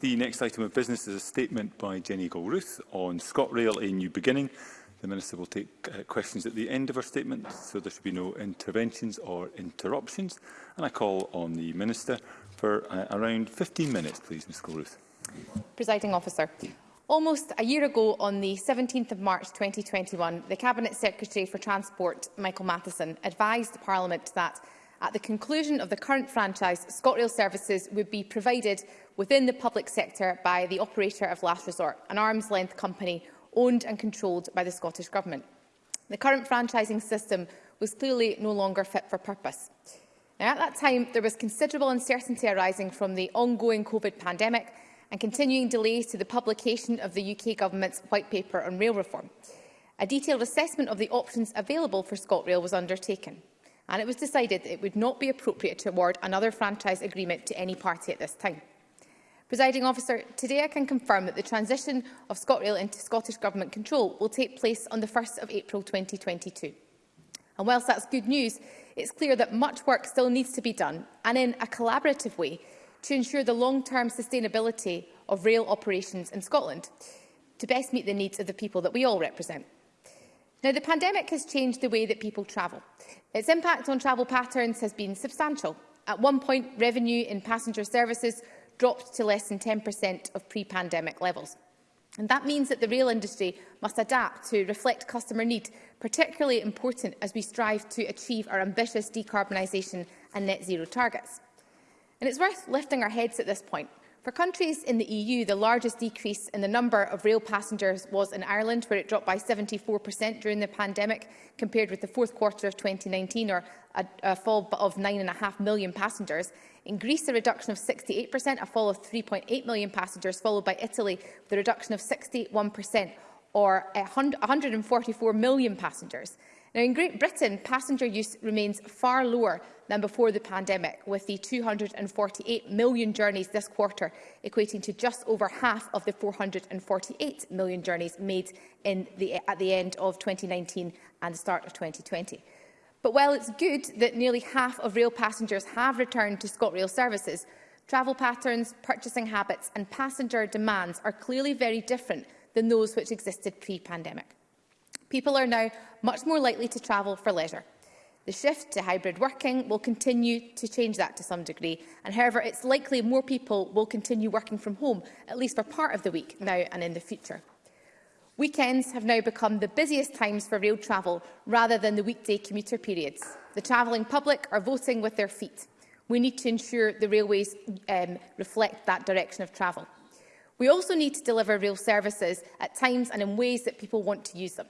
The next item of business is a statement by Jenny Galruth on ScotRail A New Beginning. The Minister will take uh, questions at the end of her statement, so there should be no interventions or interruptions. And I call on the Minister for uh, around 15 minutes, please, Ms Galruth. Presiding Officer, Almost a year ago, on the 17th of March 2021, the Cabinet Secretary for Transport, Michael Matheson, advised Parliament that At the conclusion of the current franchise, ScotRail services would be provided within the public sector by the operator of last resort, an arm's-length company owned and controlled by the Scottish Government. The current franchising system was clearly no longer fit for purpose. Now, at that time, there was considerable uncertainty arising from the ongoing COVID pandemic and continuing delays to the publication of the UK Government's White Paper on Rail Reform. A detailed assessment of the options available for ScotRail was undertaken and it was decided that it would not be appropriate to award another franchise agreement to any party at this time. Presiding officer, today I can confirm that the transition of ScotRail into Scottish Government control will take place on the 1 st of April 2022. And whilst that's good news, it's clear that much work still needs to be done, and in a collaborative way, to ensure the long-term sustainability of rail operations in Scotland, to best meet the needs of the people that we all represent. Now, the pandemic has changed the way that people travel. Its impact on travel patterns has been substantial. At one point, revenue in passenger services dropped to less than 10% of pre-pandemic levels. And that means that the rail industry must adapt to reflect customer need, particularly important as we strive to achieve our ambitious decarbonisation and net zero targets. And it's worth lifting our heads at this point For countries in the EU, the largest decrease in the number of rail passengers was in Ireland, where it dropped by 74% during the pandemic, compared with the fourth quarter of 2019, or a, a fall of 9.5 million passengers. In Greece, a reduction of 68%, a fall of 3.8 million passengers, followed by Italy, with a reduction of 61%, or 144 million passengers. Now, in Great Britain, passenger use remains far lower than before the pandemic, with the 248 million journeys this quarter equating to just over half of the 448 million journeys made in the, at the end of 2019 and the start of 2020. But while it's good that nearly half of rail passengers have returned to ScotRail services, travel patterns, purchasing habits and passenger demands are clearly very different than those which existed pre-pandemic. People are now much more likely to travel for leisure. The shift to hybrid working will continue to change that to some degree, and however, it's likely more people will continue working from home, at least for part of the week, now and in the future. Weekends have now become the busiest times for rail travel rather than the weekday commuter periods. The travelling public are voting with their feet. We need to ensure the railways um, reflect that direction of travel. We also need to deliver rail services at times and in ways that people want to use them.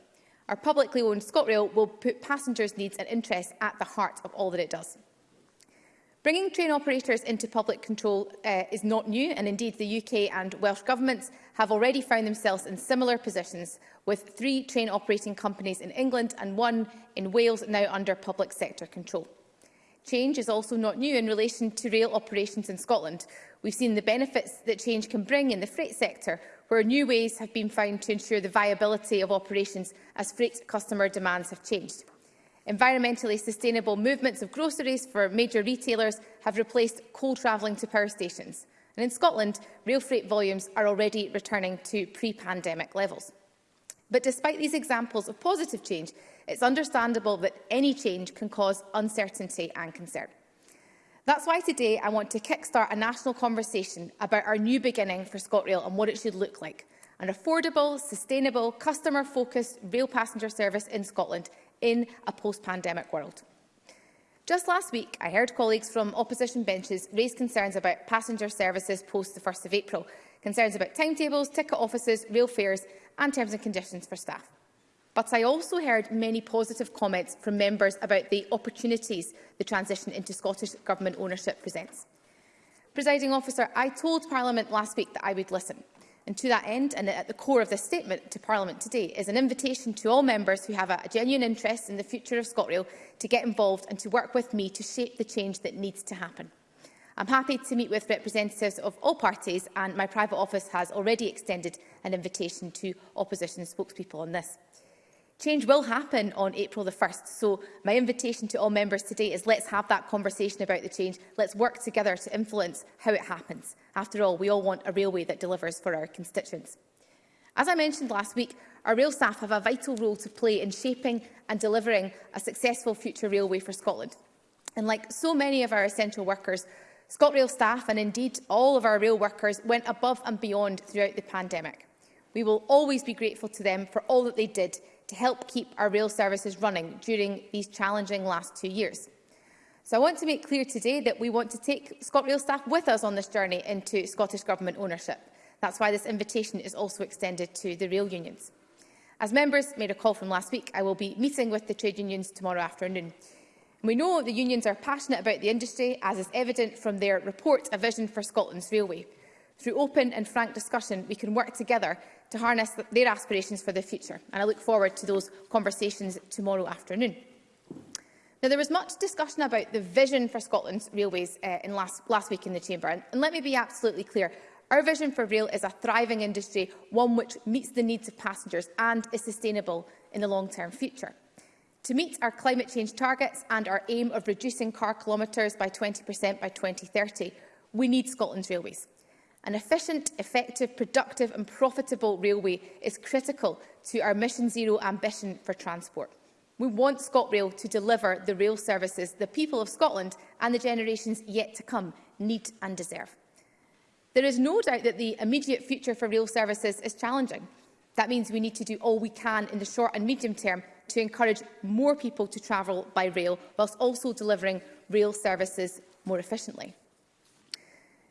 Our publicly owned ScotRail will put passengers' needs and interests at the heart of all that it does. Bringing train operators into public control uh, is not new and indeed the UK and Welsh governments have already found themselves in similar positions with three train operating companies in England and one in Wales now under public sector control. Change is also not new in relation to rail operations in Scotland. We've seen the benefits that change can bring in the freight sector where new ways have been found to ensure the viability of operations as freight customer demands have changed. Environmentally sustainable movements of groceries for major retailers have replaced coal travelling to power stations. And in Scotland, rail freight volumes are already returning to pre-pandemic levels. But despite these examples of positive change, it's understandable that any change can cause uncertainty and concern. That's why today I want to kickstart a national conversation about our new beginning for ScotRail and what it should look like. An affordable, sustainable, customer-focused rail passenger service in Scotland in a post-pandemic world. Just last week, I heard colleagues from opposition benches raise concerns about passenger services post the 1st of April, concerns about timetables, ticket offices, rail fares and terms and conditions for staff. But I also heard many positive comments from members about the opportunities the transition into Scottish Government ownership presents. Presiding officer, I told Parliament last week that I would listen. And to that end, and at the core of this statement to Parliament today, is an invitation to all members who have a, a genuine interest in the future of ScotRail to get involved and to work with me to shape the change that needs to happen. I'm happy to meet with representatives of all parties and my private office has already extended an invitation to opposition spokespeople on this. Change will happen on April the 1st, so my invitation to all members today is let's have that conversation about the change. Let's work together to influence how it happens. After all, we all want a railway that delivers for our constituents. As I mentioned last week, our rail staff have a vital role to play in shaping and delivering a successful future railway for Scotland. And like so many of our essential workers, ScotRail staff and indeed all of our rail workers went above and beyond throughout the pandemic. We will always be grateful to them for all that they did to help keep our rail services running during these challenging last two years. So I want to make clear today that we want to take ScotRail staff with us on this journey into Scottish Government ownership. That's why this invitation is also extended to the rail unions. As members made a call from last week, I will be meeting with the trade unions tomorrow afternoon. We know the unions are passionate about the industry, as is evident from their report A Vision for Scotland's Railway. Through open and frank discussion, we can work together to harness their aspirations for the future, and I look forward to those conversations tomorrow afternoon. Now, there was much discussion about the vision for Scotland's railways uh, in last, last week in the Chamber, and, and let me be absolutely clear. Our vision for rail is a thriving industry, one which meets the needs of passengers and is sustainable in the long-term future. To meet our climate change targets and our aim of reducing car kilometres by 20% by 2030, we need Scotland's railways. An efficient, effective, productive and profitable railway is critical to our Mission Zero ambition for transport. We want ScotRail to deliver the rail services the people of Scotland and the generations yet to come need and deserve. There is no doubt that the immediate future for rail services is challenging. That means we need to do all we can in the short and medium term to encourage more people to travel by rail whilst also delivering rail services more efficiently.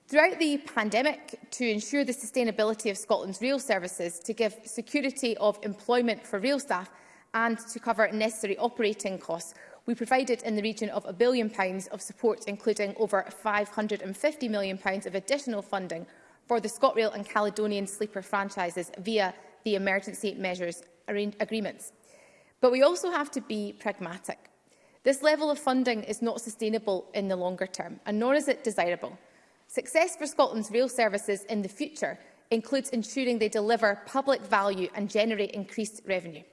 Throughout the pandemic, to ensure the sustainability of Scotland's rail services, to give security of employment for rail staff and to cover necessary operating costs, we provided in the region of a billion pounds of support, including over £550 million pounds of additional funding for the ScotRail and Caledonian sleeper franchises via the emergency measures agreements. But we also have to be pragmatic. This level of funding is not sustainable in the longer term, and nor is it desirable. Success for Scotland's rail services in the future includes ensuring they deliver public value and generate increased revenue.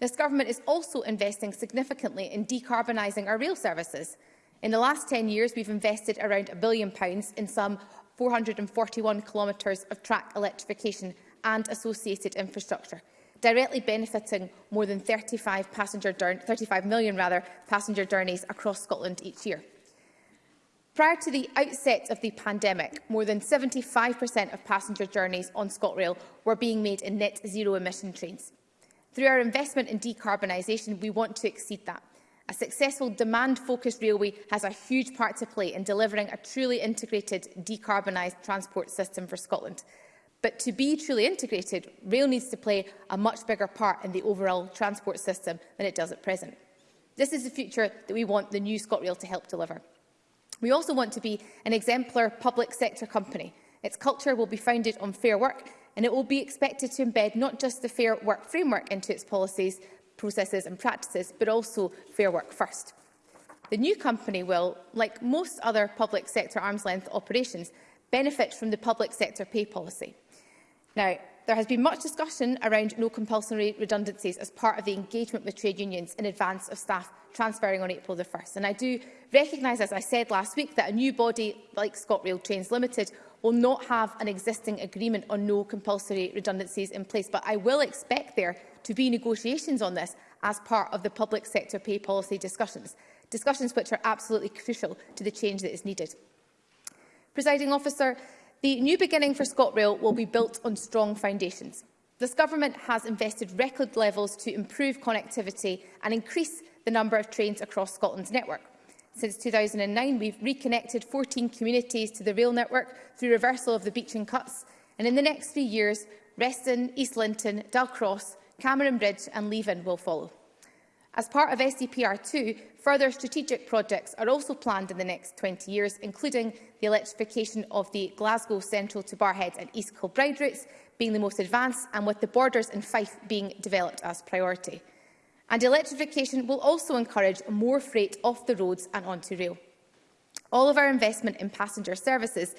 This government is also investing significantly in decarbonising our rail services. In the last 10 years, we've invested around a billion pounds in some 441 kilometres of track electrification and associated infrastructure, directly benefiting more than 35, passenger 35 million rather, passenger journeys across Scotland each year. Prior to the outset of the pandemic, more than 75% of passenger journeys on ScotRail were being made in net zero emission trains. Through our investment in decarbonisation, we want to exceed that. A successful demand-focused railway has a huge part to play in delivering a truly integrated, decarbonised transport system for Scotland. But to be truly integrated, rail needs to play a much bigger part in the overall transport system than it does at present. This is the future that we want the new ScotRail to help deliver. We also want to be an exemplar public sector company. Its culture will be founded on fair work and it will be expected to embed not just the Fair Work Framework into its policies, processes and practices, but also Fair Work First. The new company will, like most other public sector arm's length operations, benefit from the public sector pay policy. Now, There has been much discussion around no compulsory redundancies as part of the engagement with trade unions in advance of staff transferring on April the 1st. And I do recognise, as I said last week, that a new body like ScotRail Trains Limited will not have an existing agreement on no compulsory redundancies in place. But I will expect there to be negotiations on this as part of the public sector pay policy discussions, discussions which are absolutely crucial to the change that is needed. Presiding officer, The new beginning for ScotRail will be built on strong foundations. This Government has invested record levels to improve connectivity and increase the number of trains across Scotland's network. Since 2009, we've reconnected 14 communities to the rail network through reversal of the beaching cuts, and in the next three years, Reston, East Linton, Dalcross, Cameron Bridge and Leven will follow. As part of SDPR2, further strategic projects are also planned in the next 20 years, including the electrification of the Glasgow Central to Barhead and East Kilbride routes being the most advanced and with the borders in Fife being developed as priority. And electrification will also encourage more freight off the roads and onto rail. All of our investment in passenger services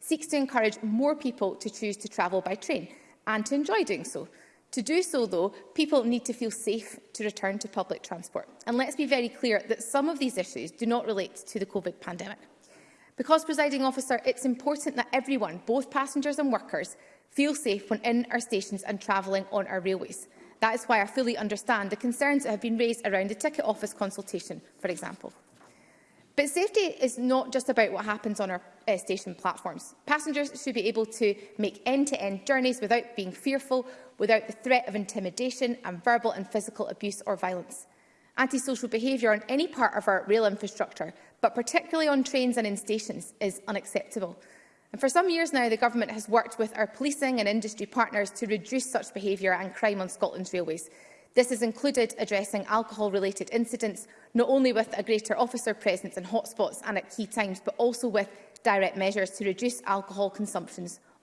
seeks to encourage more people to choose to travel by train and to enjoy doing so. To do so, though, people need to feel safe to return to public transport. And let's be very clear that some of these issues do not relate to the COVID pandemic. Because, presiding officer, it's important that everyone, both passengers and workers, feel safe when in our stations and travelling on our railways. That is why I fully understand the concerns that have been raised around the ticket office consultation, for example. But safety is not just about what happens on our uh, station platforms. Passengers should be able to make end-to-end -end journeys without being fearful, without the threat of intimidation and verbal and physical abuse or violence. Antisocial behaviour on any part of our rail infrastructure, but particularly on trains and in stations, is unacceptable. And for some years now, the Government has worked with our policing and industry partners to reduce such behaviour and crime on Scotland's railways. This has included addressing alcohol-related incidents, not only with a greater officer presence in hotspots and at key times, but also with direct measures to reduce alcohol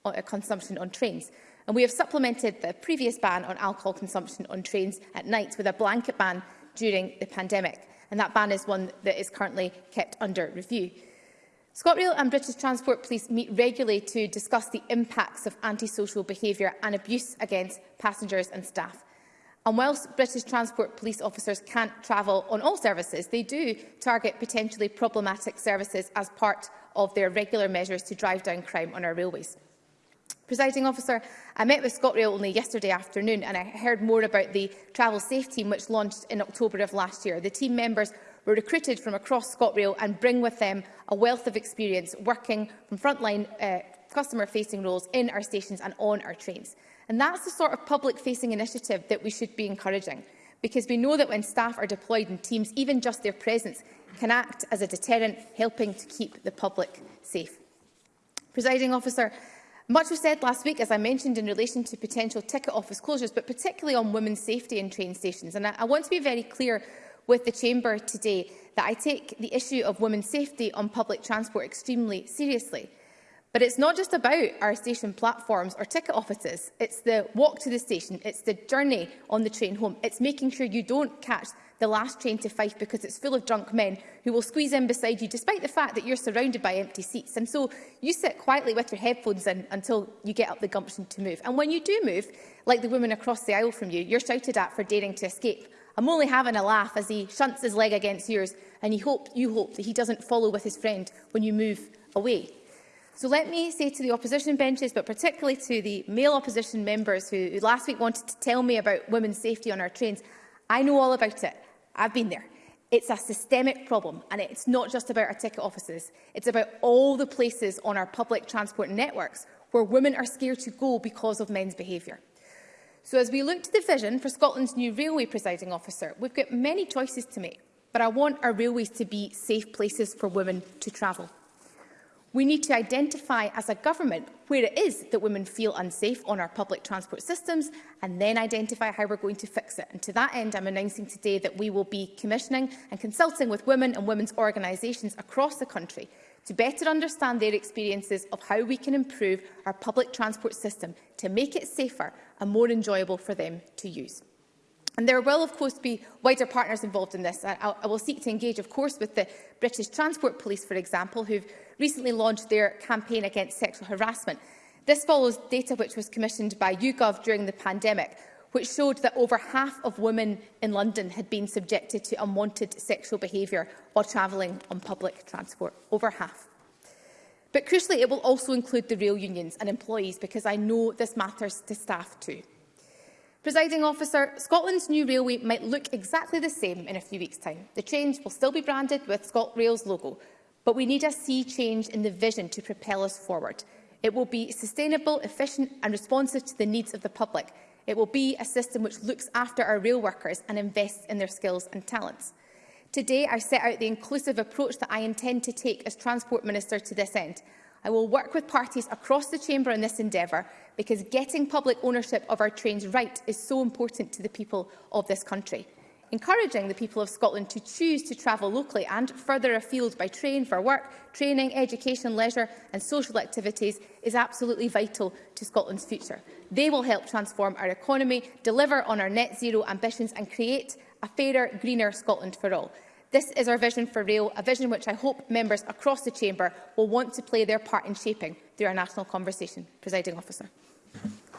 uh, consumption on trains. And we have supplemented the previous ban on alcohol consumption on trains at night with a blanket ban during the pandemic. And that ban is one that is currently kept under review. ScotRail and British Transport Police meet regularly to discuss the impacts of antisocial behaviour and abuse against passengers and staff. And whilst British Transport Police officers can't travel on all services, they do target potentially problematic services as part of their regular measures to drive down crime on our railways. Presiding officer, I met with ScotRail only yesterday afternoon and I heard more about the travel safe team which launched in October of last year. The team members were recruited from across ScotRail and bring with them a wealth of experience working from frontline uh, customer-facing roles in our stations and on our trains. And that's the sort of public-facing initiative that we should be encouraging, because we know that when staff are deployed in teams, even just their presence can act as a deterrent, helping to keep the public safe. Presiding officer, much was said last week, as I mentioned, in relation to potential ticket office closures, but particularly on women's safety in train stations. And I, I want to be very clear with the Chamber today that I take the issue of women's safety on public transport extremely seriously. But it's not just about our station platforms or ticket offices. It's the walk to the station. It's the journey on the train home. It's making sure you don't catch the last train to Fife because it's full of drunk men who will squeeze in beside you despite the fact that you're surrounded by empty seats. And so you sit quietly with your headphones in until you get up the gumption to move. And when you do move, like the woman across the aisle from you, you're shouted at for daring to escape. I'm only having a laugh as he shunts his leg against yours and he hope, you hope that he doesn't follow with his friend when you move away. So let me say to the opposition benches, but particularly to the male opposition members who, who last week wanted to tell me about women's safety on our trains, I know all about it. I've been there. It's a systemic problem, and it's not just about our ticket offices. It's about all the places on our public transport networks where women are scared to go because of men's behaviour. So as we look to the vision for Scotland's new railway presiding officer, we've got many choices to make, but I want our railways to be safe places for women to travel. We need to identify as a government where it is that women feel unsafe on our public transport systems and then identify how we're going to fix it. And to that end, I'm announcing today that we will be commissioning and consulting with women and women's organisations across the country to better understand their experiences of how we can improve our public transport system to make it safer and more enjoyable for them to use. And there will, of course, be wider partners involved in this. I, I will seek to engage, of course, with the British Transport Police, for example, who've recently launched their campaign against sexual harassment. This follows data which was commissioned by YouGov during the pandemic, which showed that over half of women in London had been subjected to unwanted sexual behaviour while travelling on public transport. Over half. But crucially, it will also include the rail unions and employees, because I know this matters to staff too. Presiding officer, Scotland's new railway might look exactly the same in a few weeks' time. The trains will still be branded with ScotRail's logo, But we need a sea change in the vision to propel us forward. It will be sustainable, efficient and responsive to the needs of the public. It will be a system which looks after our rail workers and invests in their skills and talents. Today, I set out the inclusive approach that I intend to take as Transport Minister to this end. I will work with parties across the Chamber in this endeavour because getting public ownership of our trains right is so important to the people of this country encouraging the people of Scotland to choose to travel locally and further afield by train for work, training, education, leisure and social activities is absolutely vital to Scotland's future. They will help transform our economy, deliver on our net zero ambitions and create a fairer, greener Scotland for all. This is our vision for rail, a vision which I hope members across the chamber will want to play their part in shaping through our national conversation. Presiding officer.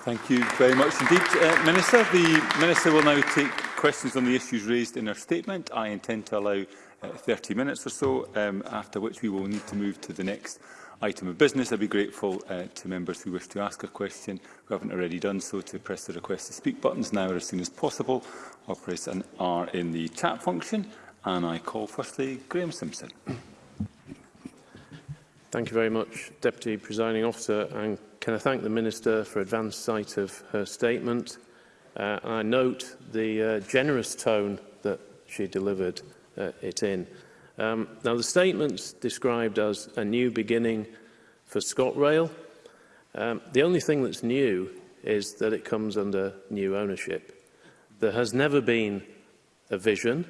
Thank you very much indeed, uh, Minister. The Minister will now take questions on the issues raised in her statement. I intend to allow uh, 30 minutes or so, um, after which we will need to move to the next item of business. I'd be grateful uh, to members who wish to ask a question who haven't already done so to press the request to speak buttons now or as soon as possible or press an R in the chat function. And I call firstly Graham Simpson. Thank you very much, Deputy Presiding Officer, and Can I thank the Minister for advance sight of her statement? Uh, and I note the uh, generous tone that she delivered uh, it in. Um, now, the statement's described as a new beginning for ScotRail. Um, the only thing that's new is that it comes under new ownership. There has never been a vision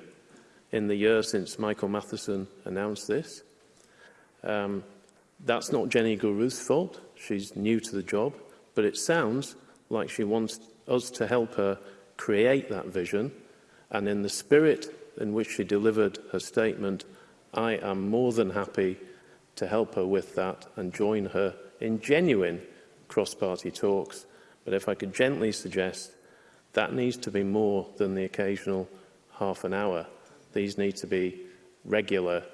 in the year since Michael Matheson announced this. Um, that's not Jenny Guru's fault. She's new to the job, but it sounds like she wants us to help her create that vision. And in the spirit in which she delivered her statement, I am more than happy to help her with that and join her in genuine cross-party talks. But if I could gently suggest, that needs to be more than the occasional half an hour. These need to be regular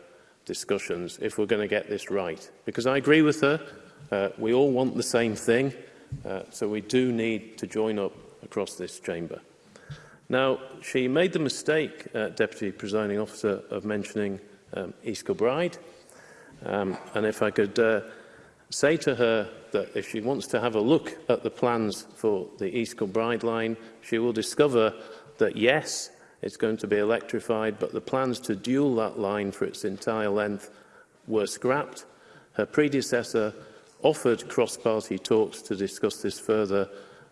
discussions if we're going to get this right. Because I agree with her, Uh, we all want the same thing, uh, so we do need to join up across this chamber. Now, she made the mistake, uh, Deputy Presiding Officer, of mentioning um, East Kilbride. Um, and if I could uh, say to her that if she wants to have a look at the plans for the East Kilbride line, she will discover that yes, it's going to be electrified, but the plans to dual that line for its entire length were scrapped. Her predecessor offered cross-party talks to discuss this further,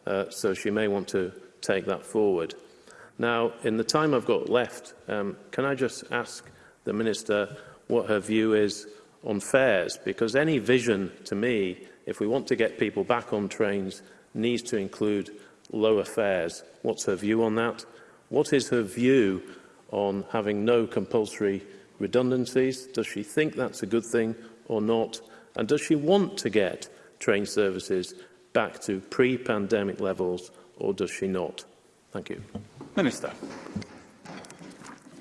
uh, so she may want to take that forward. Now, in the time I've got left, um, can I just ask the Minister what her view is on fares? Because any vision, to me, if we want to get people back on trains, needs to include lower fares. What's her view on that? What is her view on having no compulsory redundancies? Does she think that's a good thing or not? And does she want to get train services back to pre-pandemic levels or does she not? Thank you. Minister.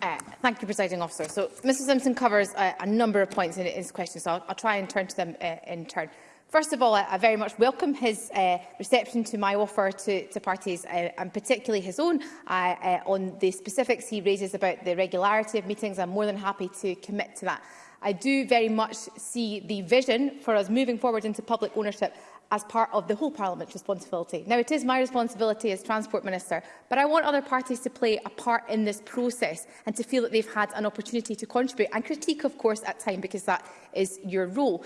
Uh, thank you, Presiding Officer. So, Mr Simpson covers a, uh, a number of points in his question, so I'll, I'll try and turn to them uh, in turn. First of all, I, I very much welcome his uh, reception to my offer to, to parties, uh, and particularly his own, uh, uh, on the specifics he raises about the regularity of meetings. I'm more than happy to commit to that. I do very much see the vision for us moving forward into public ownership as part of the whole Parliament's responsibility. Now, it is my responsibility as Transport Minister, but I want other parties to play a part in this process and to feel that they've had an opportunity to contribute and critique, of course, at time, because that is your role.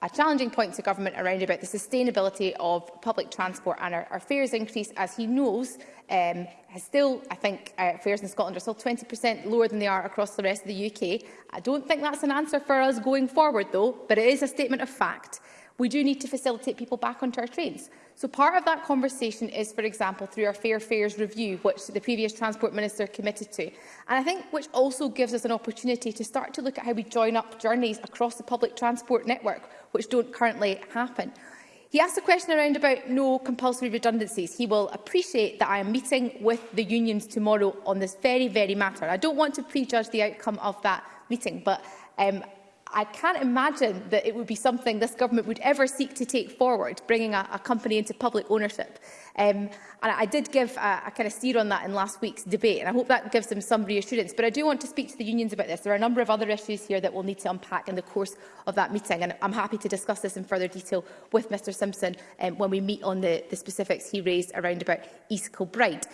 a challenging point to government around about the sustainability of public transport and our, our fares increase, as he knows, um, has still, I think, uh, fares in Scotland are still 20% lower than they are across the rest of the UK. I don't think that's an answer for us going forward, though, but it is a statement of fact we do need to facilitate people back onto our trains. So part of that conversation is, for example, through our Fair Fares review, which the previous Transport Minister committed to, and I think which also gives us an opportunity to start to look at how we join up journeys across the public transport network, which don't currently happen. He asked a question around about no compulsory redundancies. He will appreciate that I am meeting with the unions tomorrow on this very, very matter. I don't want to prejudge the outcome of that meeting, but um, I can't imagine that it would be something this government would ever seek to take forward, bringing a, a company into public ownership. Um, and I did give a, a kind of steer on that in last week's debate, and I hope that gives them some reassurance. But I do want to speak to the unions about this. There are a number of other issues here that we'll need to unpack in the course of that meeting, and I'm happy to discuss this in further detail with Mr Simpson um, when we meet on the, the specifics he raised around about East Kilbride.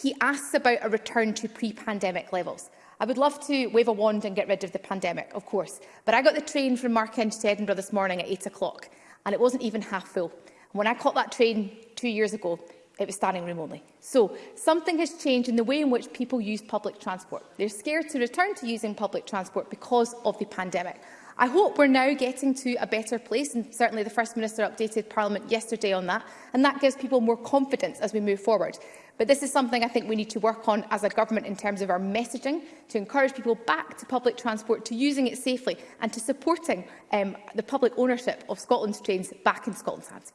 He asks about a return to pre-pandemic levels. I would love to wave a wand and get rid of the pandemic, of course, but I got the train from Markend to Edinburgh this morning at 8 o'clock, and it wasn't even half full. And When I caught that train two years ago, it was standing room only. So something has changed in the way in which people use public transport. They're scared to return to using public transport because of the pandemic. I hope we're now getting to a better place, and certainly the First Minister updated Parliament yesterday on that, and that gives people more confidence as we move forward. But this is something I think we need to work on as a government in terms of our messaging to encourage people back to public transport, to using it safely and to supporting um, the public ownership of Scotland's trains back in Scotland's hands.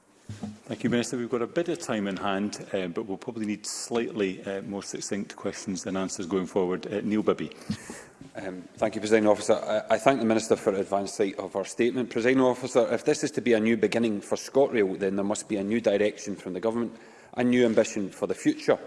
Thank you, Minister. We've got a bit of time in hand, uh, but we'll probably need slightly uh, more succinct questions and answers going forward. Uh, Neil Bibby. Um, thank you, President Officer. I, I thank the Minister for advance sight of her statement. President Officer, if this is to be a new beginning for ScotRail, then there must be a new direction from the Government and new ambition for the future.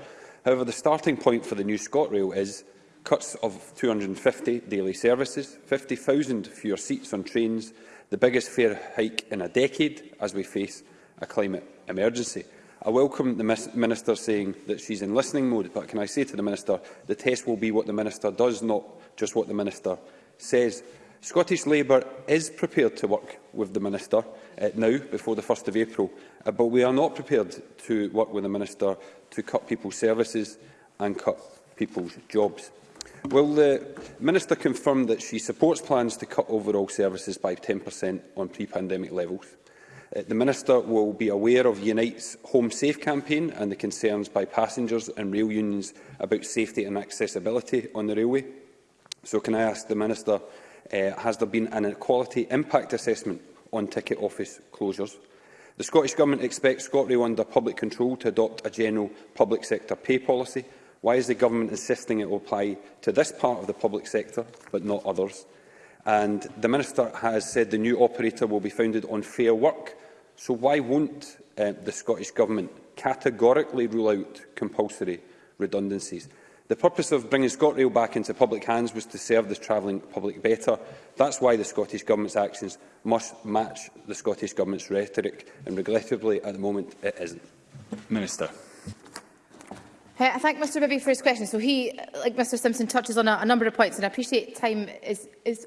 However, the starting point for the new ScotRail is cuts of 250 daily services, 50,000 fewer seats on trains, the biggest fare hike in a decade as we face a climate emergency. I welcome the Minister saying that she's in listening mode, but can I say to the Minister, the test will be what the Minister does, not just what the Minister says. Scottish Labour is prepared to work with the Minister uh, now before the 1st of April. Uh, but we are not prepared to work with the Minister to cut people's services and cut people's jobs. Will the Minister confirm that she supports plans to cut overall services by 10% on pre-pandemic levels? Uh, the Minister will be aware of Unite's Home Safe campaign and the concerns by passengers and rail unions about safety and accessibility on the railway. So can I ask the Minister, uh, has there been an equality impact assessment on ticket office closures. The Scottish Government expects ScotRail under public control to adopt a general public sector pay policy. Why is the Government insisting it will apply to this part of the public sector but not others? And the Minister has said the new operator will be founded on fair work. So why won't uh, the Scottish Government categorically rule out compulsory redundancies? The purpose of bringing ScotRail back into public hands was to serve the travelling public better. That's why the Scottish Government's actions must match the Scottish Government's rhetoric, and regrettably, at the moment, it isn't. Minister. I thank Mr Bibby for his question. So he, like Mr Simpson, touches on a, a number of points, and I appreciate time is, is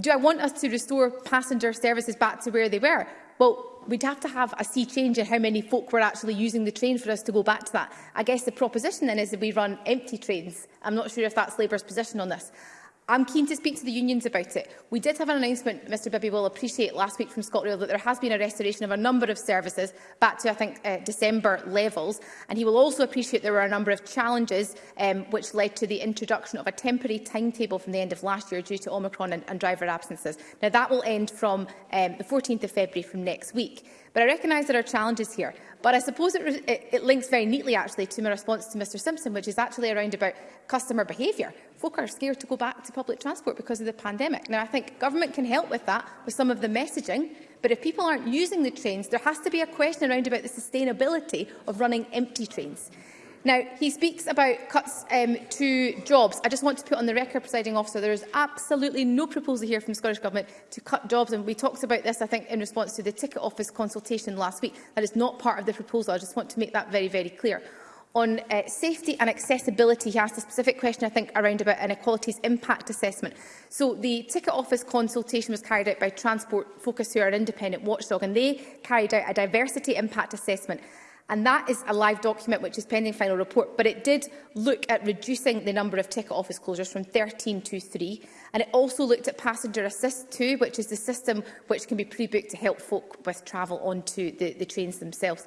Do I want us to restore passenger services back to where they were? Well, we'd have to have a sea change in how many folk were actually using the train for us to go back to that. I guess the proposition then is that we run empty trains. I'm not sure if that's Labour's position on this. I'm keen to speak to the unions about it. We did have an announcement, Mr Bibby will appreciate, last week from ScotRail that there has been a restoration of a number of services back to, I think, uh, December levels. And he will also appreciate there were a number of challenges um, which led to the introduction of a temporary timetable from the end of last year due to Omicron and, and driver absences. Now, that will end from um, the 14th of February from next week. But I recognise there are challenges here. But I suppose it, it, it links very neatly, actually, to my response to Mr Simpson, which is actually around about customer behaviour folk are scared to go back to public transport because of the pandemic. Now, I think government can help with that with some of the messaging, but if people aren't using the trains, there has to be a question around about the sustainability of running empty trains. Now, he speaks about cuts um, to jobs. I just want to put on the record, presiding officer, there is absolutely no proposal here from the Scottish Government to cut jobs. And we talked about this, I think, in response to the ticket office consultation last week. That is not part of the proposal. I just want to make that very, very clear. On uh, safety and accessibility, he asked a specific question, I think, around about inequalities impact assessment. So the ticket office consultation was carried out by Transport Focus, who are an independent watchdog, and they carried out a diversity impact assessment. And that is a live document which is pending final report, but it did look at reducing the number of ticket office closures from 13 to 3. And it also looked at passenger assist 2, which is the system which can be pre-booked to help folk with travel onto the, the trains themselves.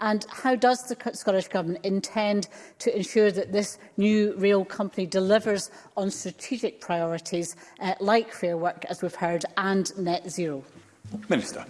and how does the Scottish Government intend to ensure that this new rail company delivers on strategic priorities uh, like fair work, as we've heard, and net zero? Minister.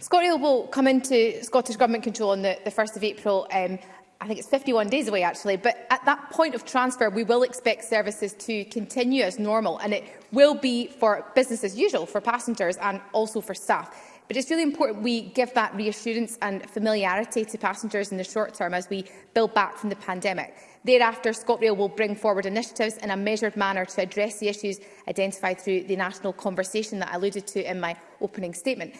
ScotRail will come into Scottish Government control on the, the 1st of April um, I think it's 51 days away actually, but at that point of transfer we will expect services to continue as normal and it will be for business as usual for passengers and also for staff. But it's really important we give that reassurance and familiarity to passengers in the short term as we build back from the pandemic. Thereafter, ScotRail will bring forward initiatives in a measured manner to address the issues identified through the national conversation that I alluded to in my opening statement.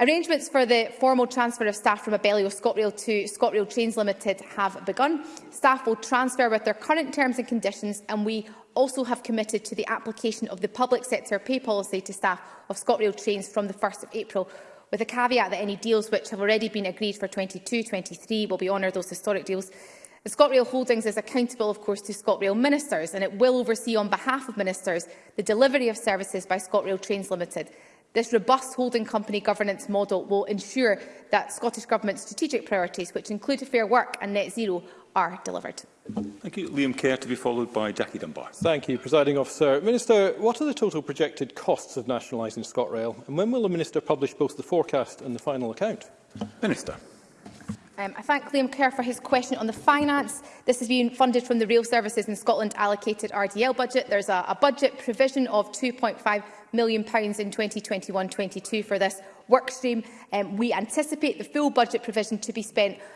Arrangements for the formal transfer of staff from Abellio ScotRail to ScotRail Trains Limited have begun. Staff will transfer with their current terms and conditions and we also have committed to the application of the public sector pay policy to staff of ScotRail Trains from the 1st of April with a caveat that any deals which have already been agreed for 22-23 will be honoured those historic deals. The ScotRail Holdings is accountable, of course, to ScotRail ministers, and it will oversee on behalf of ministers the delivery of services by ScotRail Trains Limited. This robust holding company governance model will ensure that Scottish Government's strategic priorities, which include fair work and net zero, are delivered. Thank you. Liam Kerr to be followed by Jackie Dunbar. Thank you, Presiding Officer. Minister, what are the total projected costs of nationalising ScotRail and when will the Minister publish both the forecast and the final account? Minister. Um, I thank Liam Kerr for his question on the finance. This is being funded from the Rail Services in Scotland allocated RDL budget. There's a, a budget provision of 2.5 million pounds in 2021-22 for this workstream. Um, we anticipate the full budget provision to be spent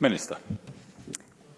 Minister.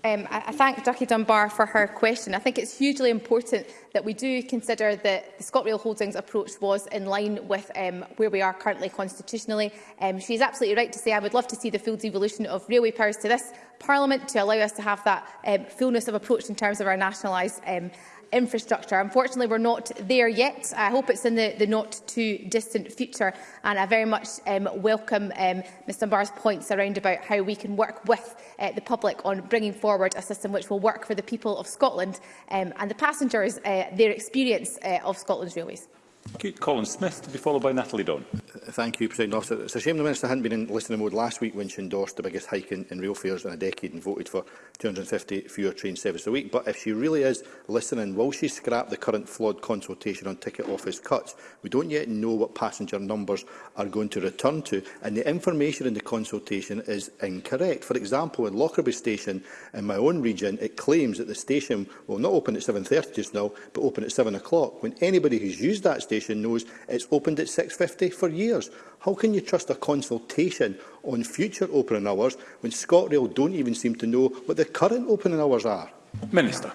Um, I, I thank Jackie Dunbar for her question. I think it's hugely important that we do consider that the ScotRail Holdings approach was in line with um, where we are currently constitutionally. Um, she's absolutely right to say I would love to see the full devolution of railway powers to this Parliament to allow us to have that um, fullness of approach in terms of our nationalised um, infrastructure. Unfortunately, we're not there yet. I hope it's in the, the not-too-distant future, and I very much um, welcome um, Ms Dunbar's points around about how we can work with uh, the public on bringing forward a system which will work for the people of Scotland um, and the passengers, uh, their experience uh, of Scotland's railways. Colin Smith to be followed by Natalie Don. Uh, thank you, President Officer. It's a shame the Minister hadn't been in listening mode last week when she endorsed the biggest hike in, in rail fares in a decade and voted for 250 fewer train services a week. But if she really is listening, will she scrap the current flawed consultation on ticket office cuts? We don't yet know what passenger numbers are going to return to, and the information in the consultation is incorrect. For example, in Lockerbie Station in my own region, it claims that the station will not open at 7.30 just now, but open at 7 o'clock, when anybody who's used that station administration knows it's opened at 6.50 for years. How can you trust a consultation on future opening hours when ScotRail don't even seem to know what the current opening hours are? Minister.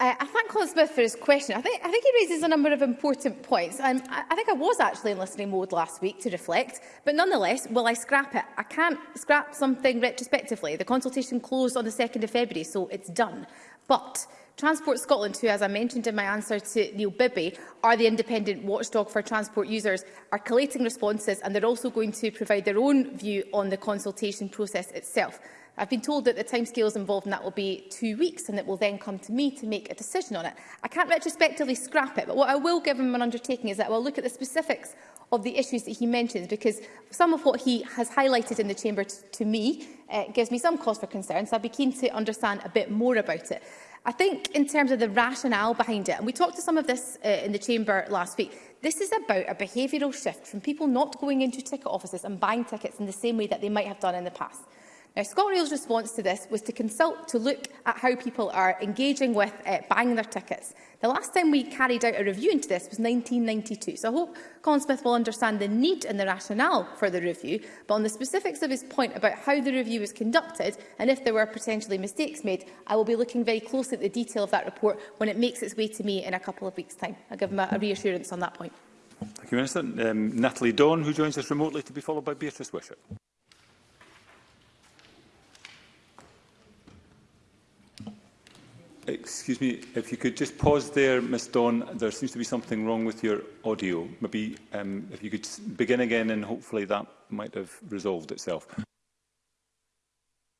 Uh, I thank Colin Smith for his question. I think, I think he raises a number of important points. Um, I, I think I was actually in listening mode last week to reflect, but nonetheless, will I scrap it? I can't scrap something retrospectively. The consultation closed on the 2nd of February, so it's done. But Transport Scotland, who, as I mentioned in my answer to Neil Bibby, are the independent watchdog for transport users, are collating responses and they're also going to provide their own view on the consultation process itself. I've been told that the timescales involved in that will be two weeks and it will then come to me to make a decision on it. I can't retrospectively scrap it, but what I will give him an undertaking is that I will look at the specifics of the issues that he mentions, because some of what he has highlighted in the chamber to me uh, gives me some cause for concern, so I'd be keen to understand a bit more about it. I think in terms of the rationale behind it, and we talked to some of this uh, in the Chamber last week, this is about a behavioural shift from people not going into ticket offices and buying tickets in the same way that they might have done in the past. Now, ScotRail's response to this was to consult to look at how people are engaging with uh, buying their tickets. The last time we carried out a review into this was 1992, so I hope Colin Smith will understand the need and the rationale for the review, but on the specifics of his point about how the review was conducted and if there were potentially mistakes made, I will be looking very closely at the detail of that report when it makes its way to me in a couple of weeks' time. I'll give him a, a reassurance on that point. Thank you, Minister. Um, Natalie Dawn, who joins us remotely, to be followed by Beatrice Wishart. Excuse me, if you could just pause there, Ms Dawn, There seems to be something wrong with your audio. Maybe um, if you could begin again and hopefully that might have resolved itself.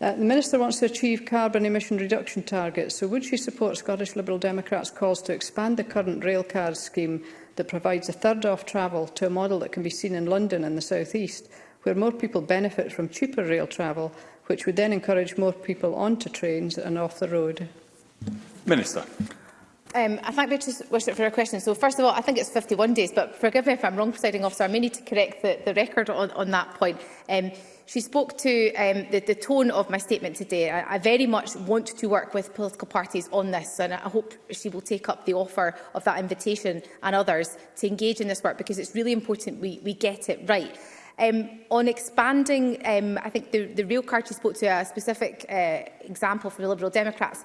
Uh, the Minister wants to achieve carbon emission reduction targets, so would she support Scottish Liberal Democrats' calls to expand the current rail card scheme that provides a third off travel to a model that can be seen in London and the South East, where more people benefit from cheaper rail travel, which would then encourage more people onto trains and off the road? Minister. Um, I thank Beatrice Wishart for her question. So, first of all, I think it's 51 days, but forgive me if I'm wrong, presiding officer, I may need to correct the, the record on, on that point. Um, she spoke to um, the, the tone of my statement today. I, I very much want to work with political parties on this, and I hope she will take up the offer of that invitation and others to engage in this work, because it's really important we, we get it right. Um, on expanding, um, I think the, the real card you spoke to a specific uh, example for the Liberal Democrats.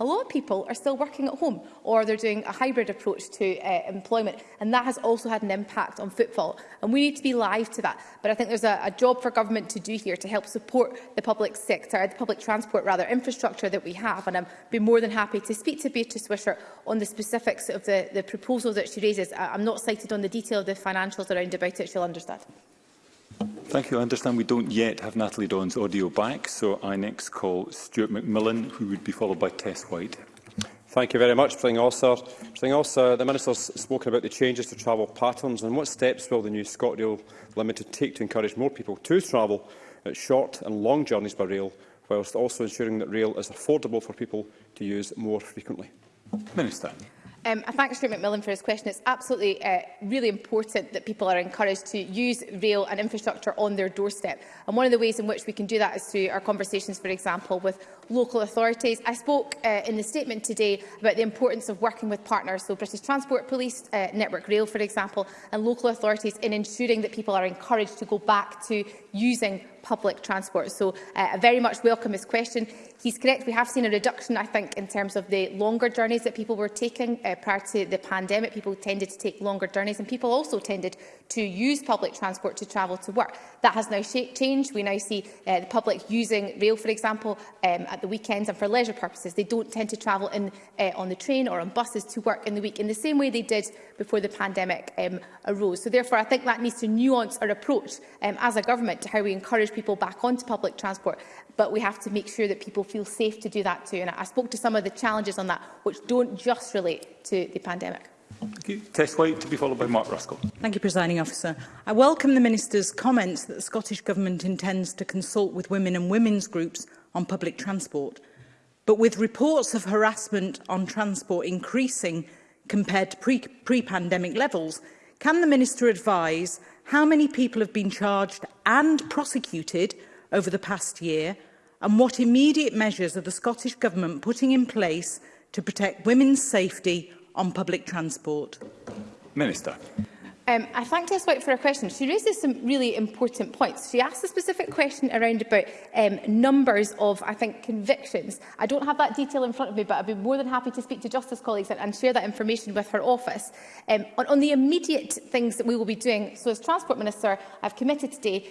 a lot of people are still working at home or they're doing a hybrid approach to uh, employment. And that has also had an impact on footfall. And we need to be live to that. But I think there's a, a job for government to do here to help support the public sector, the public transport rather, infrastructure that we have. And I'd be more than happy to speak to Beatrice Swisher on the specifics of the, the proposals that she raises. I'm not cited on the detail of the financials around about it, she'll understand. Thank you. I understand we don't yet have Natalie Dawn's audio back, so I next call Stuart McMillan, who would be followed by Tess White. Thank you very much, President Officer. President Officer, the has spoken about the changes to travel patterns and what steps will the new ScotRail Limited take to encourage more people to travel at short and long journeys by rail, whilst also ensuring that rail is affordable for people to use more frequently. Minister. Um, I thank Stuart McMillan for his question. It's absolutely uh, really important that people are encouraged to use rail and infrastructure on their doorstep. And one of the ways in which we can do that is through our conversations, for example, with local authorities. I spoke uh, in the statement today about the importance of working with partners, so British Transport Police, uh, Network Rail, for example, and local authorities in ensuring that people are encouraged to go back to using public transport. So uh, I very much welcome his question. He's correct, we have seen a reduction, I think, in terms of the longer journeys that people were taking uh, prior to the pandemic. People tended to take longer journeys and people also tended to use public transport to travel to work. That has now changed. We now see uh, the public using rail, for example, um, at the weekends and for leisure purposes. They don't tend to travel in, uh, on the train or on buses to work in the week in the same way they did before the pandemic um, arose. So therefore, I think that needs to nuance our approach um, as a government to how we encourage people back onto public transport, but we have to make sure that people feel safe to do that too. And I spoke to some of the challenges on that, which don't just relate to the pandemic. Thank you. Tess White to be followed by Mark Ruskell. Thank you, Presiding Officer. I welcome the Minister's comments that the Scottish Government intends to consult with women and women's groups on public transport. But with reports of harassment on transport increasing compared to pre-pandemic pre, pre levels, can the Minister advise how many people have been charged and prosecuted over the past year and what immediate measures are the Scottish Government putting in place to protect women's safety on public transport? Minister. Um, I thanked White for her question. She raises some really important points. She asked a specific question around about um, numbers of, I think, convictions. I don't have that detail in front of me, but I'd be more than happy to speak to Justice colleagues and, and share that information with her office. Um, on, on the immediate things that we will be doing, so as Transport Minister, I've committed today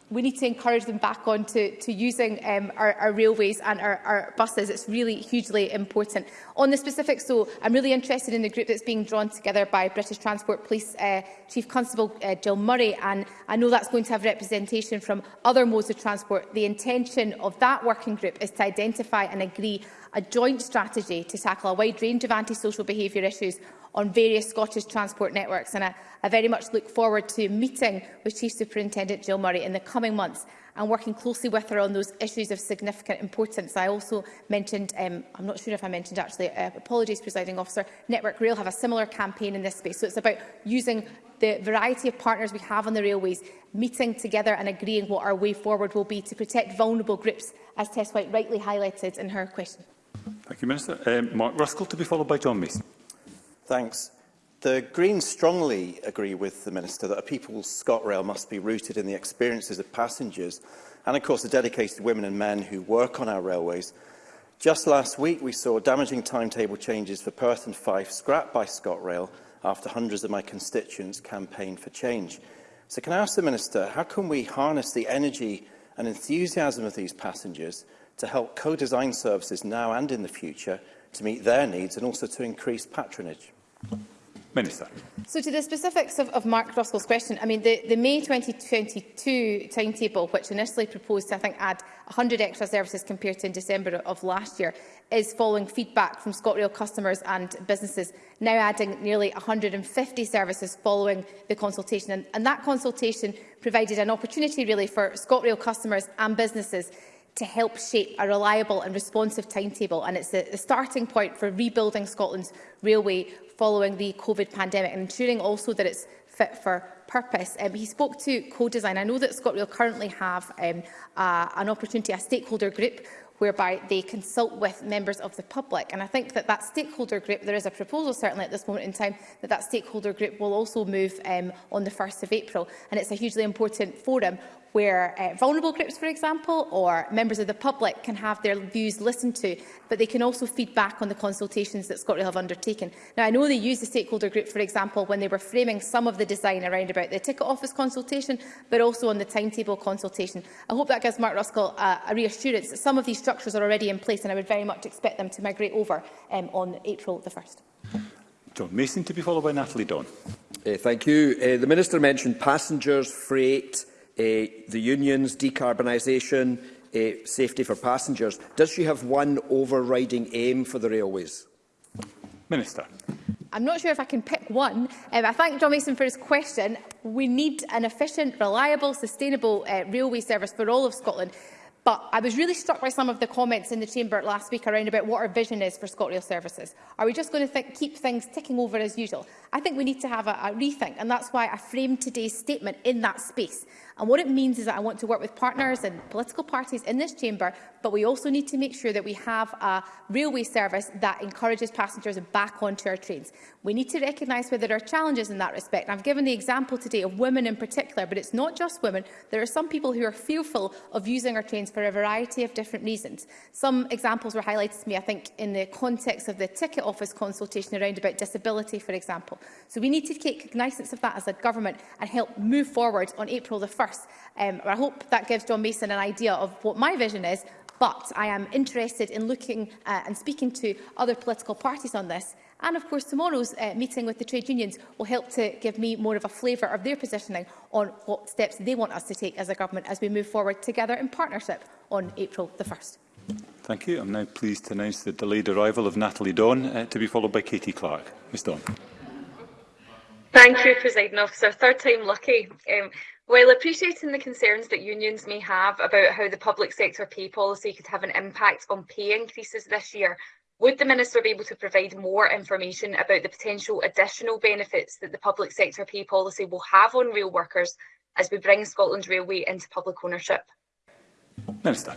we need to encourage them back on to, to using um, our, our railways and our, our buses. It's really hugely important. On the specifics, so I'm really interested in the group that's being drawn together by British Transport Police uh, Chief Constable uh, Jill Murray, and I know that's going to have representation from other modes of transport. The intention of that working group is to identify and agree a joint strategy to tackle a wide range of antisocial behaviour issues on various Scottish transport networks. And I, I very much look forward to meeting with Chief Superintendent Jill Murray in the coming months and working closely with her on those issues of significant importance. I also mentioned, um, I'm not sure if I mentioned actually, uh, apologies presiding officer, Network Rail have a similar campaign in this space. So it's about using the variety of partners we have on the railways, meeting together and agreeing what our way forward will be to protect vulnerable groups, as Tess White rightly highlighted in her question. Thank you, Minister. Um, Mark Ruskell to be followed by John Mason. Thanks. The Greens strongly agree with the Minister that a people's ScotRail must be rooted in the experiences of passengers and, of course, the dedicated women and men who work on our railways. Just last week, we saw damaging timetable changes for Perth and Fife scrapped by ScotRail after hundreds of my constituents campaigned for change. So can I ask the Minister, how can we harness the energy and enthusiasm of these passengers to help co-design services now and in the future to meet their needs and also to increase patronage? Minister. So to the specifics of, of Mark Ruskell's question, I mean the, the May 2022 timetable, which initially proposed to I think add 100 extra services compared to in December of last year, is following feedback from ScotRail customers and businesses, now adding nearly 150 services following the consultation. And, and that consultation provided an opportunity really for ScotRail customers and businesses to help shape a reliable and responsive timetable. And it's the, the starting point for rebuilding Scotland's railway following the COVID pandemic and ensuring also that it's fit for purpose. Um, he spoke to co-design. I know that ScotRail currently have um, uh, an opportunity, a stakeholder group, whereby they consult with members of the public. And I think that that stakeholder group, there is a proposal certainly at this moment in time, that that stakeholder group will also move um, on the 1st of April. And it's a hugely important forum where uh, vulnerable groups, for example, or members of the public can have their views listened to, but they can also feed back on the consultations that ScotRail have undertaken. Now, I know they used the stakeholder group, for example, when they were framing some of the design around about the ticket office consultation, but also on the timetable consultation. I hope that gives Mark Ruskell uh, a reassurance that some of these structures are already in place, and I would very much expect them to migrate over um, on April the 1st. John Mason to be followed by Natalie Don. Uh, eh, thank you. Uh, the Minister mentioned passengers, freight, Eh, the unions, decarbonisation, eh, safety for passengers. Does she have one overriding aim for the railways? Minister. I'm not sure if I can pick one. Um, I thank John Mason for his question. We need an efficient, reliable, sustainable uh, railway service for all of Scotland. But I was really struck by some of the comments in the Chamber last week around about what our vision is for ScotRail services. Are we just going to th keep things ticking over as usual? I think we need to have a, a rethink, and that's why I framed today's statement in that space. And what it means is that I want to work with partners and political parties in this chamber, but we also need to make sure that we have a railway service that encourages passengers back onto our trains. We need to recognise where there are challenges in that respect. I've given the example today of women in particular, but it's not just women. There are some people who are fearful of using our trains for a variety of different reasons. Some examples were highlighted to me, I think, in the context of the ticket office consultation around about disability, for example. So we need to take cognizance of that as a government and help move forward on April the 1st first. Um, I hope that gives John Mason an idea of what my vision is, but I am interested in looking uh, and speaking to other political parties on this. And of course, tomorrow's uh, meeting with the trade unions will help to give me more of a flavour of their positioning on what steps they want us to take as a government as we move forward together in partnership on April the 1st. Thank you. I'm now pleased to announce the delayed arrival of Natalie Dawn, uh, to be followed by Katie Clark. Ms Dawn. Thank you, President Officer. Third time lucky. Um, While appreciating the concerns that unions may have about how the public sector pay policy could have an impact on pay increases this year, would the Minister be able to provide more information about the potential additional benefits that the public sector pay policy will have on rail workers as we bring Scotland's Railway into public ownership? Minister.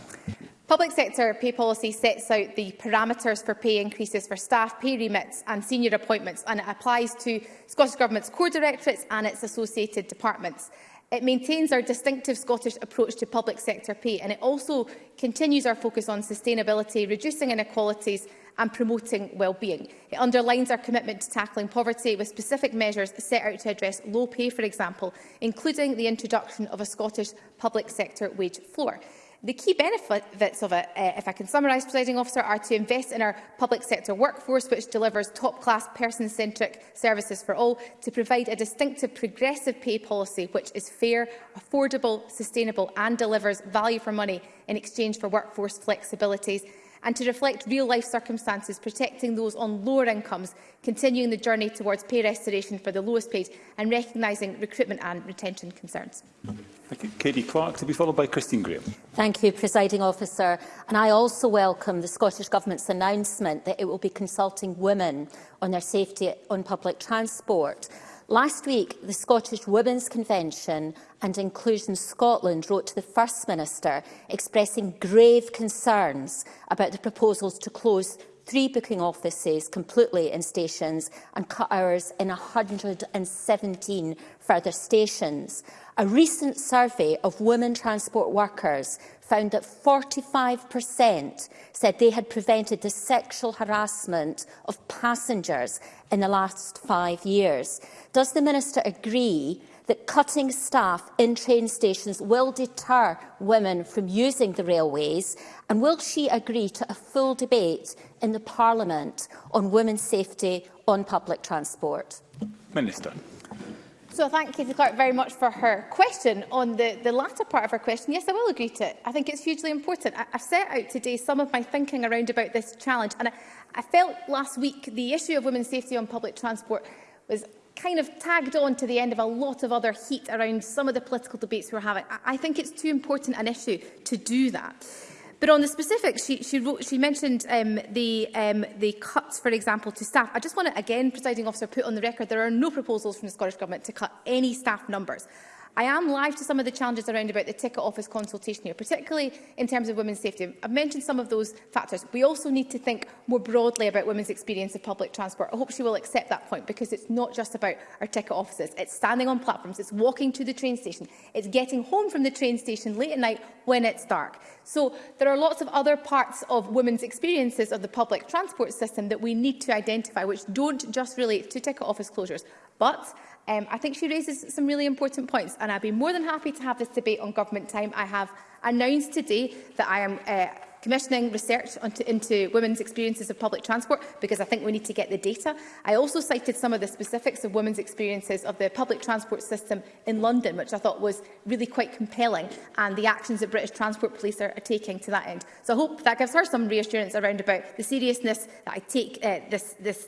Public sector pay policy sets out the parameters for pay increases for staff, pay remits and senior appointments and it applies to Scottish Government's core directorates and its associated departments. It maintains our distinctive Scottish approach to public sector pay and it also continues our focus on sustainability, reducing inequalities and promoting well-being. It underlines our commitment to tackling poverty with specific measures set out to address low pay, for example, including the introduction of a Scottish public sector wage floor. The key benefits of it, uh, if I can summarise, presiding officer, are to invest in our public sector workforce, which delivers top-class person-centric services for all, to provide a distinctive progressive pay policy which is fair, affordable, sustainable and delivers value for money in exchange for workforce flexibilities, and to reflect real-life circumstances, protecting those on lower incomes, continuing the journey towards pay restoration for the lowest paid and recognising recruitment and retention concerns. Thank you. Katie Clark, to be followed by Christine Graham. Thank you, Presiding Officer. And I also welcome the Scottish Government's announcement that it will be consulting women on their safety on public transport. Last week, the Scottish Women's Convention and Inclusion Scotland wrote to the First Minister expressing grave concerns about the proposals to close three booking offices completely in stations and cut hours in 117 further stations. A recent survey of women transport workers found that 45% said they had prevented the sexual harassment of passengers in the last five years. Does the Minister agree that cutting staff in train stations will deter women from using the railways? And will she agree to a full debate in the Parliament on women's safety on public transport? Minister. So I thank Katie Clark very much for her question. On the, the latter part of her question, yes, I will agree to it. I think it's hugely important. I, I've set out today some of my thinking around about this challenge. And I, I felt last week the issue of women's safety on public transport was kind of tagged on to the end of a lot of other heat around some of the political debates we're having. I, I think it's too important an issue to do that. But on the specifics, she, she, wrote, she mentioned um, the, um, the cuts, for example, to staff. I just want to, again, presiding officer, put on the record there are no proposals from the Scottish Government to cut any staff numbers. I am live to some of the challenges around about the ticket office consultation here, particularly in terms of women's safety. I've mentioned some of those factors. We also need to think more broadly about women's experience of public transport. I hope she will accept that point because it's not just about our ticket offices. It's standing on platforms, it's walking to the train station, it's getting home from the train station late at night when it's dark. So there are lots of other parts of women's experiences of the public transport system that we need to identify, which don't just relate to ticket office closures. But Um, I think she raises some really important points and I'd be more than happy to have this debate on government time. I have announced today that I am uh, commissioning research onto, into women's experiences of public transport because I think we need to get the data. I also cited some of the specifics of women's experiences of the public transport system in London, which I thought was really quite compelling, and the actions that British Transport Police are, are taking to that end. So I hope that gives her some reassurance around about the seriousness that I take uh, this, this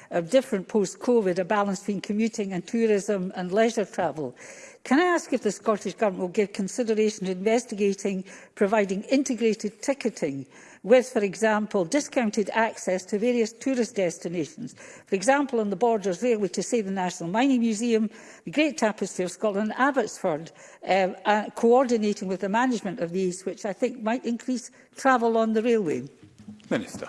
of different post-COVID, a balance between commuting and tourism and leisure travel? Can I ask if the Scottish Government will give consideration to investigating providing integrated ticketing with, for example, discounted access to various tourist destinations. For example, on the borders there we to say, the National Mining Museum, the Great Tapestry of Scotland, Abbotsford, um, uh, coordinating with the management of these, which I think might increase travel on the railway. Minister.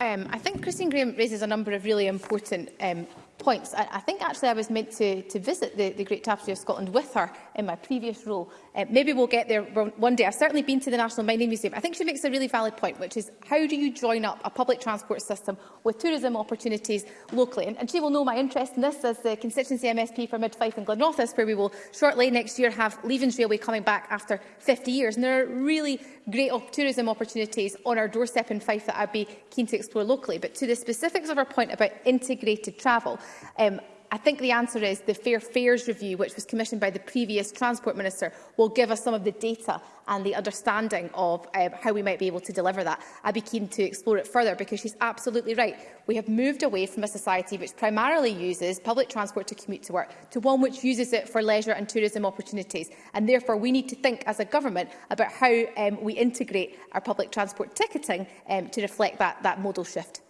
Um, I think Christine Graham raises a number of really important um, points. I, I think actually I was meant to, to visit the, the Great Tapestry of Scotland with her in my previous role Uh, maybe we'll get there one day. I've certainly been to the National Mining Museum. I think she makes a really valid point, which is how do you join up a public transport system with tourism opportunities locally? And, and she will know my interest in this as the constituency MSP for Mid Fife and Glenrothes, where we will shortly next year have Leavens Railway coming back after 50 years. And there are really great tourism opportunities on our doorstep in Fife that I'd be keen to explore locally. But to the specifics of her point about integrated travel, um, I think the answer is the Fair Fares Review, which was commissioned by the previous Transport Minister, will give us some of the data and the understanding of um, how we might be able to deliver that. I'd be keen to explore it further because she's absolutely right. We have moved away from a society which primarily uses public transport to commute to work to one which uses it for leisure and tourism opportunities. And therefore, we need to think as a government about how um, we integrate our public transport ticketing um, to reflect that, that modal shift.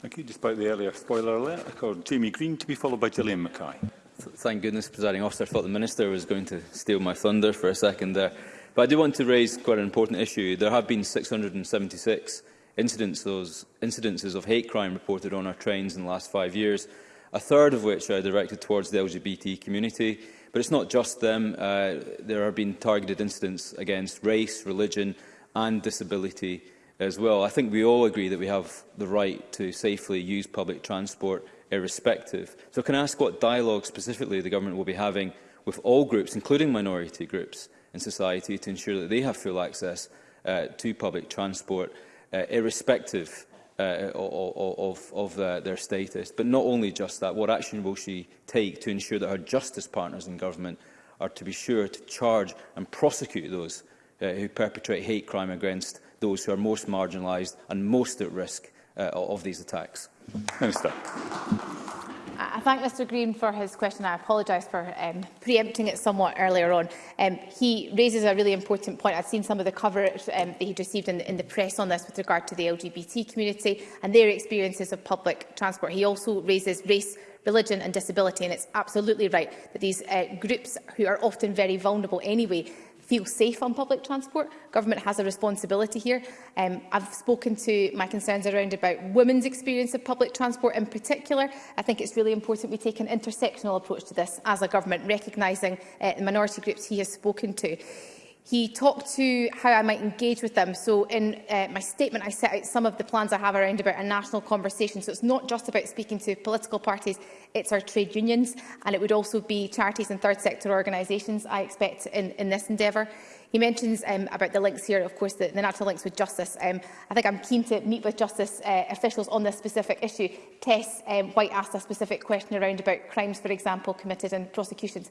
Thank you. Despite the earlier spoiler alert, I call Jamie Green to be followed by Gillian Mackay. Thank goodness, presiding officer. I thought the minister was going to steal my thunder for a second there. But I do want to raise quite an important issue. There have been 676 incidents, those incidences of hate crime reported on our trains in the last five years, a third of which are directed towards the LGBT community. But it's not just them. Uh, there have been targeted incidents against race, religion and disability as well. I think we all agree that we have the right to safely use public transport irrespective. So can I ask what dialogue specifically the government will be having with all groups, including minority groups in society, to ensure that they have full access uh, to public transport, uh, irrespective uh, of, of uh, their status. But not only just that, what action will she take to ensure that her justice partners in government are to be sure to charge and prosecute those uh, who perpetrate hate crime against those who are most marginalised and most at risk uh, of these attacks. Minister. I thank Mr Green for his question. I apologise for um, preempting it somewhat earlier on. Um, he raises a really important point. I've seen some of the coverage um, that he received in, in the press on this with regard to the LGBT community and their experiences of public transport. He also raises race religion and disability. And it's absolutely right that these uh, groups who are often very vulnerable anyway feel safe on public transport. Government has a responsibility here. Um, I've spoken to my concerns around about women's experience of public transport in particular. I think it's really important we take an intersectional approach to this as a government, recognising uh, the minority groups he has spoken to. He talked to how I might engage with them. So in uh, my statement, I set out some of the plans I have around about a national conversation. So it's not just about speaking to political parties, it's our trade unions, and it would also be charities and third sector organisations, I expect, in, in this endeavour. He mentions um, about the links here, of course, the, the natural links with justice. Um, I think I'm keen to meet with justice uh, officials on this specific issue. Tess um, White asked a specific question around about crimes, for example, committed and prosecutions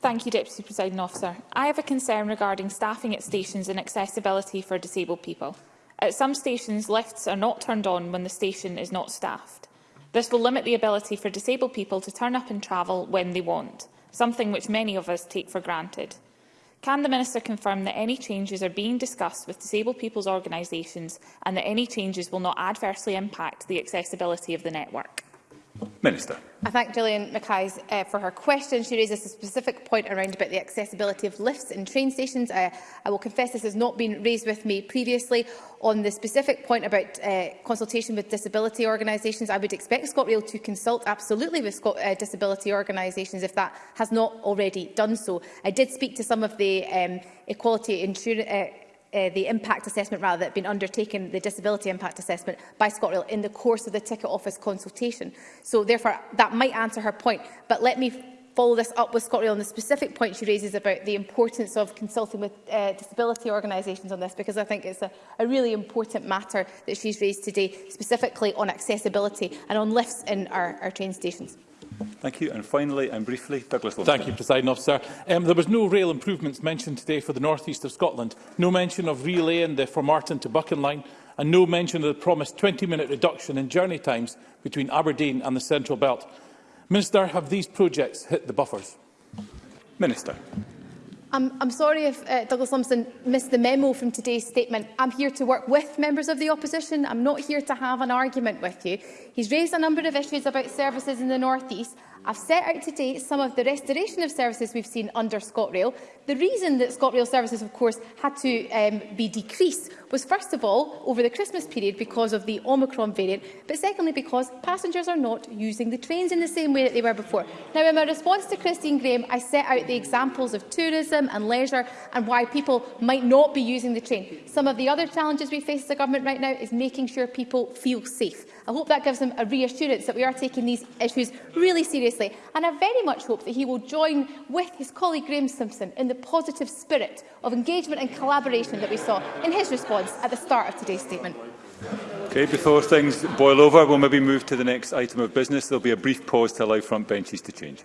Thank you, Deputy Presiding Officer. I have a concern regarding staffing at stations and accessibility for disabled people. At some stations, lifts are not turned on when the station is not staffed. This will limit the ability for disabled people to turn up and travel when they want, something which many of us take for granted. Can the Minister confirm that any changes are being discussed with disabled people's organisations and that any changes will not adversely impact the accessibility of the network? Minister. I thank Gillian Mackay uh, for her question. She raises a specific point around about the accessibility of lifts in train stations. I, uh, I will confess this has not been raised with me previously. On the specific point about uh, consultation with disability organisations, I would expect ScotRail to consult absolutely with Scot uh, disability organisations if that has not already done so. I did speak to some of the um, equality insurance uh, uh, the impact assessment rather that had been undertaken, the disability impact assessment by ScotRail in the course of the ticket office consultation. So therefore that might answer her point, but let me follow this up with ScotRail on the specific point she raises about the importance of consulting with uh, disability organisations on this because I think it's a, a really important matter that she's raised today specifically on accessibility and on lifts in our, our train stations. Thank you. And finally and briefly, Douglas Lumsden. Thank you, President Officer. Um, there was no rail improvements mentioned today for the north east of Scotland. No mention of relaying the Martin to Buchan line and no mention of the promised 20-minute reduction in journey times between Aberdeen and the Central Belt. Minister, have these projects hit the buffers? Minister. I'm, I'm sorry if uh, Douglas Lumsden missed the memo from today's statement. I'm here to work with members of the opposition. I'm not here to have an argument with you. He's raised a number of issues about services in the North East. I've set out today some of the restoration of services we've seen under ScotRail. The reason that ScotRail services, of course, had to um, be decreased was, first of all, over the Christmas period because of the Omicron variant, but secondly because passengers are not using the trains in the same way that they were before. Now, in my response to Christine Graham, I set out the examples of tourism and leisure and why people might not be using the train. Some of the other challenges we face as a government right now is making sure people feel safe. I hope that gives him a reassurance that we are taking these issues really seriously. And I very much hope that he will join with his colleague Graeme Simpson in the positive spirit of engagement and collaboration that we saw in his response at the start of today's statement. Okay, before things boil over, we'll maybe move to the next item of business. There'll be a brief pause to allow front benches to change.